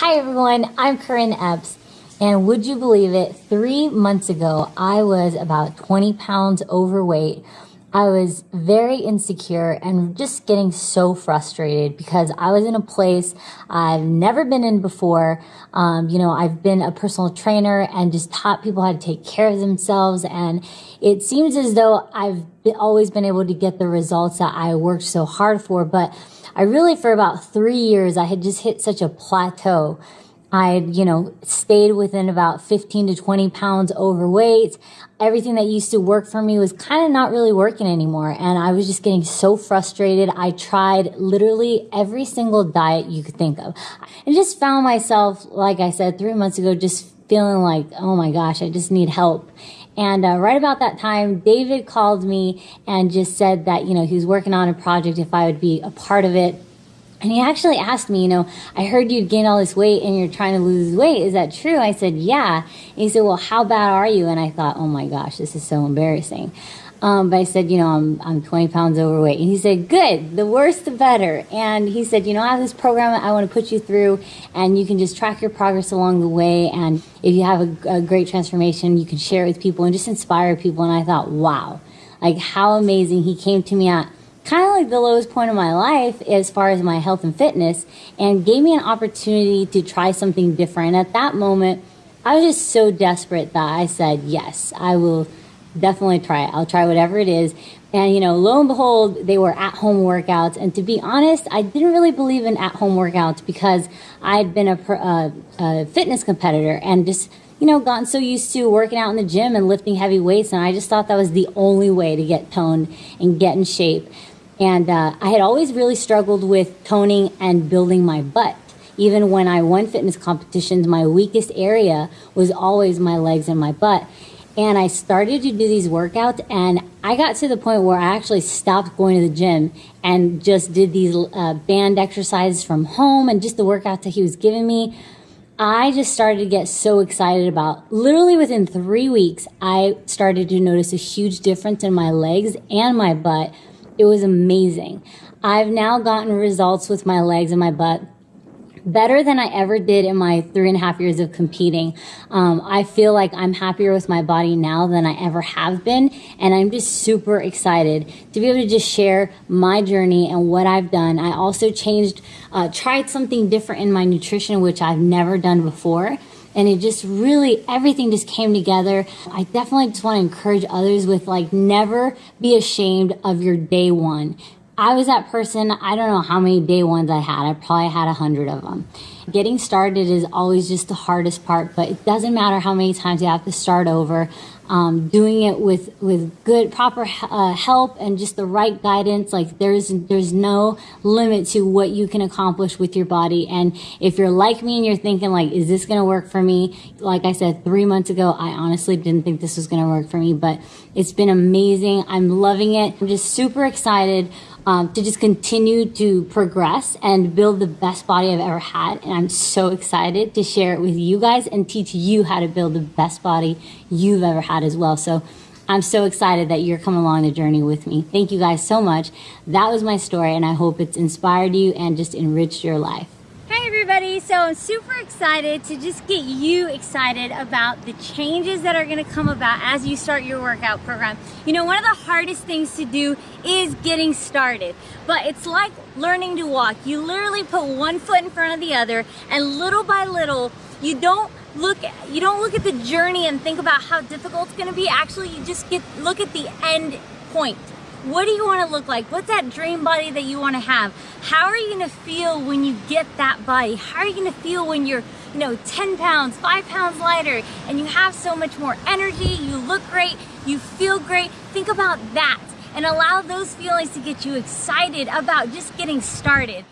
Hi everyone, I'm Corinne Epps, and would you believe it? Three months ago, I was about 20 pounds overweight. I was very insecure and just getting so frustrated because I was in a place I've never been in before. Um, you know, I've been a personal trainer and just taught people how to take care of themselves. And it seems as though I've always been able to get the results that I worked so hard for. But I really, for about three years, I had just hit such a plateau. I, you know, stayed within about 15 to 20 pounds overweight. Everything that used to work for me was kind of not really working anymore. And I was just getting so frustrated. I tried literally every single diet you could think of and just found myself, like I said, three months ago, just feeling like, oh my gosh, I just need help. And uh, right about that time, David called me and just said that, you know, he was working on a project if I would be a part of it. And he actually asked me, you know, I heard you'd gained all this weight and you're trying to lose weight. Is that true? I said, yeah. And he said, well, how bad are you? And I thought, oh my gosh, this is so embarrassing. Um, but I said, you know, I'm, I'm 20 pounds overweight. And he said, good, the worse the better. And he said, you know, I have this program I want to put you through and you can just track your progress along the way. And if you have a, a great transformation, you can share it with people and just inspire people. And I thought, wow, like how amazing he came to me at kind of like the lowest point of my life as far as my health and fitness and gave me an opportunity to try something different. At that moment, I was just so desperate that I said, yes, I will definitely try it. I'll try whatever it is. And, you know, lo and behold, they were at home workouts. And to be honest, I didn't really believe in at home workouts because I'd been a, a, a, fitness competitor and just, you know, gotten so used to working out in the gym and lifting heavy weights. And I just thought that was the only way to get toned and get in shape. And uh, I had always really struggled with toning and building my butt. Even when I won fitness competitions, my weakest area was always my legs and my butt. And I started to do these workouts, and I got to the point where I actually stopped going to the gym and just did these uh, band exercises from home and just the workouts that he was giving me. I just started to get so excited about. Literally within three weeks, I started to notice a huge difference in my legs and my butt. It was amazing. I've now gotten results with my legs and my butt better than I ever did in my three and a half years of competing. Um, I feel like I'm happier with my body now than I ever have been. And I'm just super excited to be able to just share my journey and what I've done. I also changed, uh, tried something different in my nutrition, which I've never done before. And it just really, everything just came together. I definitely just want to encourage others with like, never be ashamed of your day one I was that person, I don't know how many day ones I had. I probably had a hundred of them. Getting started is always just the hardest part, but it doesn't matter how many times you have to start over. Um, doing it with with good proper uh, help and just the right guidance like there's there's no limit to what you can accomplish with your body. And if you're like me and you're thinking like is this to work for me? Like i said three months ago i honestly didn't think this was to work for me but it's been amazing. I'm loving it. I'm just super excited um, to just continue to progress and build the best body I've ever had. And I'm so excited to share it with you guys and teach you how to build the best body you've ever had as well. So I'm so excited that you're coming along the journey with me. Thank you guys so much. That was my story, and I hope it's inspired you and just enriched your life So I'm super excited to just get you excited about the changes that are gonna come about as you start your workout program. You know, one of the hardest things to do is getting started, but it's like learning to walk. You literally put one foot in front of the other and little by little, you don't look you don't look at the journey and think about how difficult it's going to be actually you just get look at the end point what do you want to look like? What's that dream body that you want to have? How are you going to feel when you get that body? How are you going to feel when you're, you know, 10 pounds, 5 pounds lighter, and you have so much more energy, you look great, you feel great? Think about that and allow those feelings to get you excited about just getting started.